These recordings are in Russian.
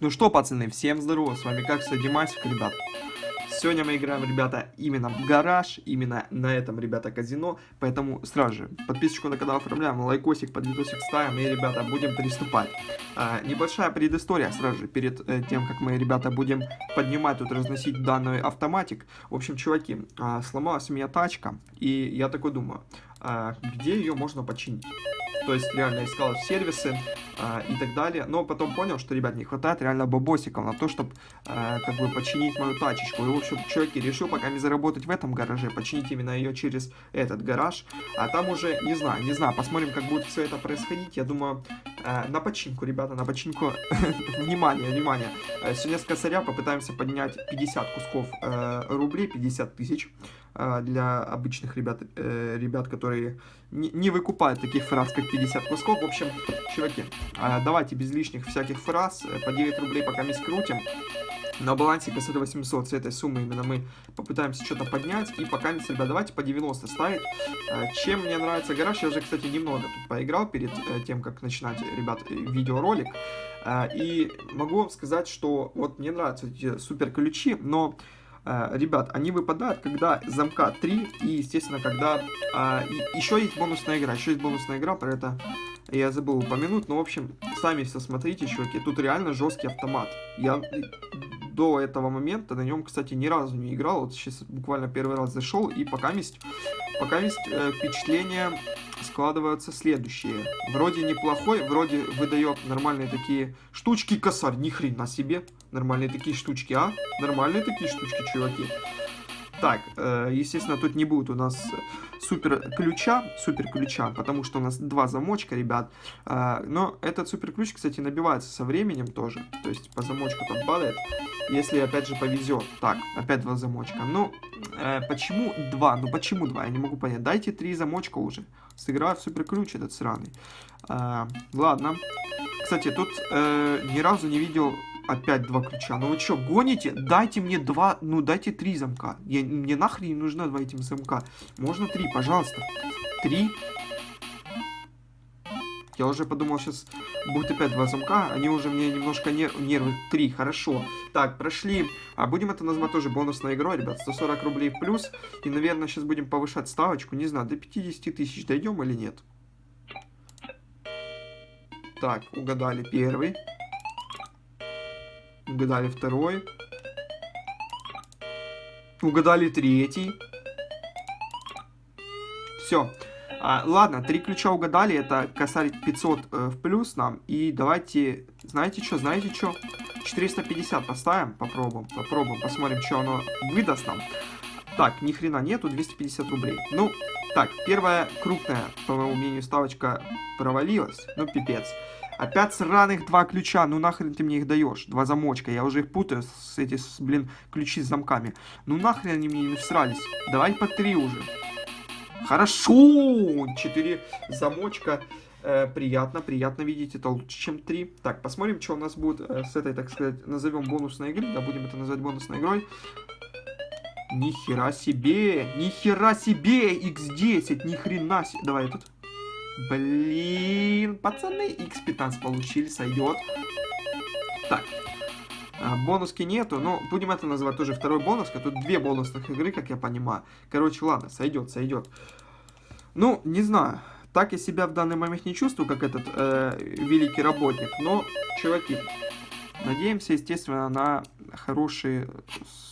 Ну что, пацаны, всем здорово, с вами как Димасик, ребят. Сегодня мы играем, ребята, именно в гараж, именно на этом, ребята, казино, поэтому сразу же подписочку на канал оформляем, лайкосик под видосик ставим и, ребята, будем приступать. А, небольшая предыстория сразу же перед э, тем, как мы, ребята, будем поднимать, тут разносить данный автоматик. В общем, чуваки, а, сломалась у меня тачка, и я такой думаю, где ее можно починить? То есть реально искал сервисы а, и так далее. Но потом понял, что, ребят, не хватает реально бабосиков на то, чтобы а, как бы починить мою тачечку. И, в общем, человек решил пока не заработать в этом гараже, починить именно ее через этот гараж. А там уже, не знаю, не знаю, посмотрим, как будет все это происходить. Я думаю, а, на починку, ребята, на починку. внимание, внимание. Э, сегодня с косаря попытаемся поднять 50 кусков э, рублей, 50 тысяч. А, для обычных ребят, э, ребят которые не, не выкупают таких фраз, как 50 кусков. В общем, чуваки, а, давайте без лишних всяких фраз, э, по 9 рублей пока мы скрутим. На балансе КСД 800 с этой суммы именно мы попытаемся что-то поднять. И пока, ребят, давайте по 90 ставить. А, чем мне нравится гараж, я уже, кстати, немного тут поиграл перед э, тем, как начинать, ребят, видеоролик. И могу вам сказать, что вот мне нравятся эти супер ключи, но Э, ребят, они выпадают, когда замка 3 и, естественно, когда... А, и, еще есть бонусная игра, еще есть бонусная игра, про это я забыл упомянуть, но, в общем, сами все смотрите, чуваки, тут реально жесткий автомат. Я до этого момента на нем, кстати, ни разу не играл, вот сейчас буквально первый раз зашел, и пока есть, пока есть э, впечатление складываются следующие. Вроде неплохой, вроде выдает нормальные такие штучки. Косарь, ни хрена себе. Нормальные такие штучки, а? Нормальные такие штучки, чуваки. Так, э, естественно, тут не будет у нас супер ключа, супер ключа, потому что у нас два замочка, ребят. Э, но этот супер ключ, кстати, набивается со временем тоже. То есть по замочку там падает, если опять же повезет. Так, опять два замочка. Ну, э, почему два? Ну почему два? Я не могу понять. Дайте три замочка уже. Сыграю в супер ключ этот сраный. Ладно. Кстати, тут ни разу не видел Опять два ключа. Ну вы что, гоните? Дайте мне два, ну дайте три замка. Я, мне нахрен не нужно два этим замка. Можно три, пожалуйста. Три. Я уже подумал, сейчас будет опять два замка. Они уже мне немножко нер нервы. Три, хорошо. Так, прошли. А будем это назвать тоже бонусной игрой, ребят. 140 рублей плюс. И, наверное, сейчас будем повышать ставочку. Не знаю, до 50 тысяч дойдем или нет. Так, угадали первый. Угадали второй. Угадали третий. Все. А, ладно, три ключа угадали. Это косарь 500 э, в плюс нам. И давайте... Знаете что? Знаете что? 450 поставим. Попробуем. Попробуем. Посмотрим, что оно выдаст нам. Так, ни хрена нету. 250 рублей. Ну, так, первая крупная, по моему мнению, ставочка провалилась. Ну, пипец. Опять сраных два ключа, ну нахрен ты мне их даешь? Два замочка, я уже их путаю с эти, с, блин, ключи с замками. Ну нахрен они мне не всрались? Давай по три уже. Хорошо! Четыре замочка. Э, приятно, приятно видеть, это лучше, чем три. Так, посмотрим, что у нас будет э, с этой, так сказать, назовем бонусной игры. Да, будем это называть бонусной игрой. Нихера себе! Нихера себе! X10! Ни хрена себе! Давай этот. Блин, пацаны, x15 получили, сойдет. Так, а, бонуски нету, но будем это называть тоже второй бонус, тут две бонусных игры, как я понимаю. Короче, ладно, сойдет, сойдет. Ну, не знаю, так я себя в данный момент не чувствую, как этот э, великий работник, но, чуваки, надеемся, естественно, на хорошие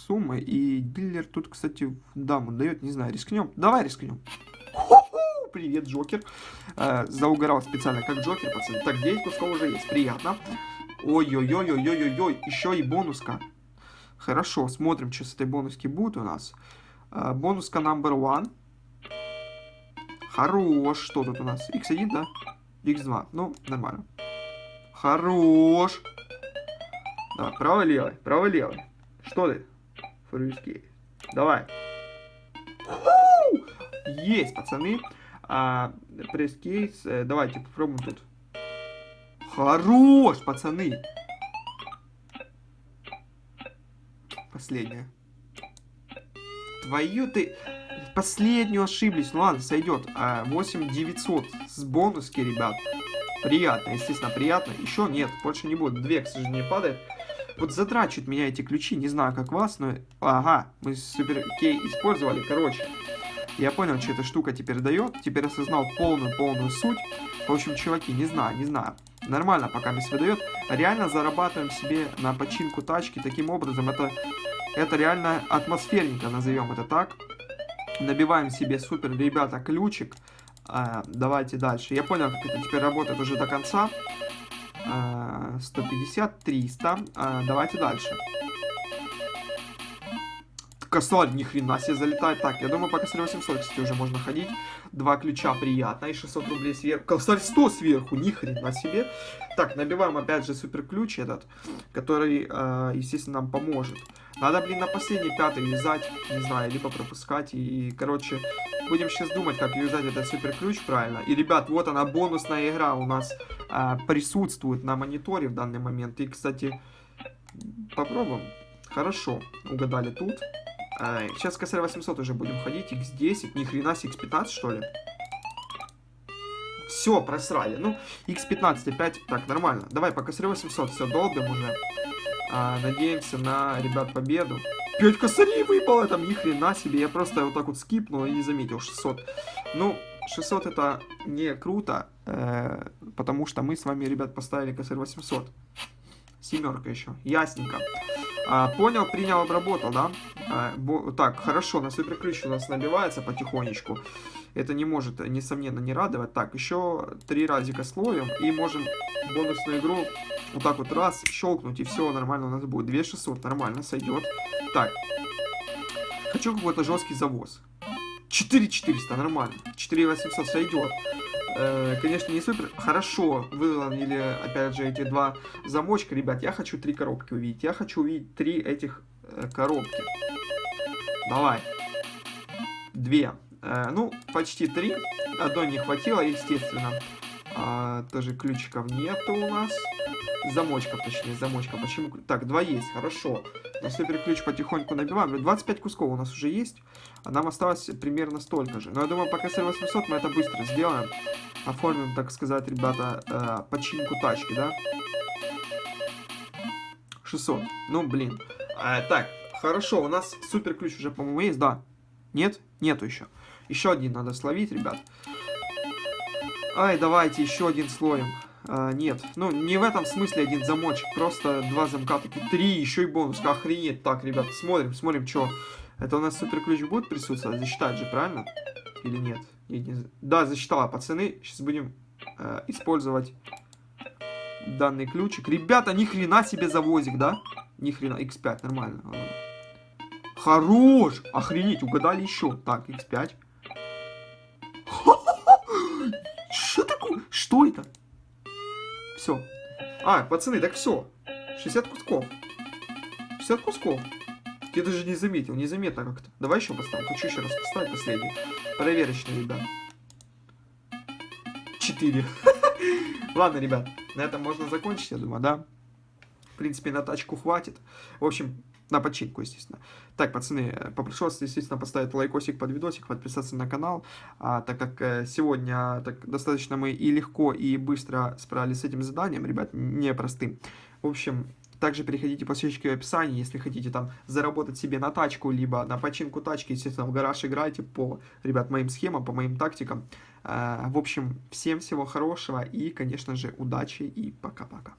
суммы, и дилер тут, кстати, даму дает, не знаю, рискнем, давай рискнем привет, Джокер. Э, заугорал специально, как Джокер, пацаны. Так, 9 кусков уже есть, приятно. Ой-ой-ой-ой-ой-ой, еще и бонуска. Хорошо, смотрим, что с этой бонуски будет у нас. Э, бонуска number one. Хорош. Что тут у нас? X1, да? X2. Ну, нормально. Хорош. Давай, право-левый, право-левый. Что ты? Фруиски. Давай. Есть, пацаны. А, пресс-кейс, э, давайте попробуем тут. Хорош, пацаны. Последняя. Твою ты... Последнюю ошиблись. Ну ладно, сойдет. А, 8900 с бонуски, ребят. Приятно, естественно, приятно. Еще нет, больше не будет. Две, к сожалению, падает. Вот затрачивают меня эти ключи, не знаю, как вас, но... Ага, мы супер кей использовали, короче. Я понял, что эта штука теперь дает. Теперь осознал полную-полную суть. В общем, чуваки, не знаю, не знаю. Нормально пока мисс выдает. Реально зарабатываем себе на починку тачки таким образом. Это, это реально атмосферненько, назовем это так. Набиваем себе супер, ребята, ключик. А, давайте дальше. Я понял, как это теперь работает уже до конца. А, 150, 300. А, давайте дальше косарь ни хрена себе залетает. Так, я думаю, по косарю 800, кстати, уже можно ходить. Два ключа приятно, и 600 рублей сверху. Косарь 100 сверху, ни хрена себе. Так, набиваем опять же супер ключ этот, который, э, естественно, нам поможет. Надо, блин, на последний пятый вязать, не знаю, либо пропускать. И, короче, будем сейчас думать, как вязать этот супер ключ правильно. И, ребят, вот она, бонусная игра у нас э, присутствует на мониторе в данный момент. И, кстати, попробуем. Хорошо, угадали тут. А, сейчас косарь 800 уже будем ходить. X10, ни хрена с X15 что ли? Все, просрали. Ну, X15 опять. Так, нормально. Давай, по косарю 800 все долбим уже. А, надеемся на, ребят, победу. 5 косарей выпало, там ни хрена себе. Я просто вот так вот скипнул и не заметил 600. Ну, 600 это не круто, э, потому что мы с вами, ребят, поставили косарь 800. Семерка еще. Ясненько. А, понял, принял, обработал, да? А, бо, так, хорошо, на суперключ у нас набивается потихонечку. Это не может, несомненно, не радовать. Так, еще три разика словим. И можем бонусную игру вот так вот раз щелкнуть. И все нормально у нас будет. 2600 нормально сойдет. Так. Хочу какой-то жесткий завоз. 4400 нормально. 4800 сойдет. Э, конечно, не супер. Хорошо выловили, опять же, эти два замочка. Ребят, я хочу три коробки увидеть. Я хочу увидеть три этих э, коробки. Давай. Две. Э, ну, почти три. Одной не хватило, естественно. А, тоже ключиков нету у нас. Замочков, точнее, замочка. Почему? Так, два есть, хорошо. На супер ключ потихоньку набиваем. 25 кусков у нас уже есть. А нам осталось примерно столько же. Но я думаю, пока с 800 мы это быстро сделаем оформим, так сказать, ребята, э, починку тачки, да? 600. Ну, блин. А, так, хорошо, у нас супер ключ уже, по-моему, есть, да? Нет? Нету еще. Еще один надо словить, ребят. Ай, давайте еще один слоем. А, нет, ну, не в этом смысле один замочек, просто два замка, такие три, еще и бонус, охренеть. Так, ребят, смотрим, смотрим, что. Это у нас супер ключ будет присутствовать, засчитать же, правильно? Или нет? Да, засчитала, пацаны. Сейчас будем э, использовать данный ключик. Ребята, ни хрена себе завозик, да? Ни хрена. X5, нормально. Хорош! Охренеть, угадали еще. Так, X5. А, пацаны, так все. 60 кусков. 60 кусков. Я даже не заметил, незаметно как-то. Давай еще поставим. Хочу еще раз поставить последний. Проверочный, ребят. 4. Ладно, ребят, на этом можно закончить, я думаю, да? В принципе, на тачку хватит. В общем, на починку, естественно. Так, пацаны, попрошу вас, естественно, поставить лайкосик под видосик, подписаться на канал, а, так как э, сегодня так, достаточно мы и легко, и быстро справились с этим заданием, ребят, непростым. В общем, также переходите по ссылочке в описании, если хотите там заработать себе на тачку, либо на починку тачки, естественно, в гараж играйте по, ребят, моим схемам, по моим тактикам. Э, в общем, всем всего хорошего и, конечно же, удачи и пока-пока.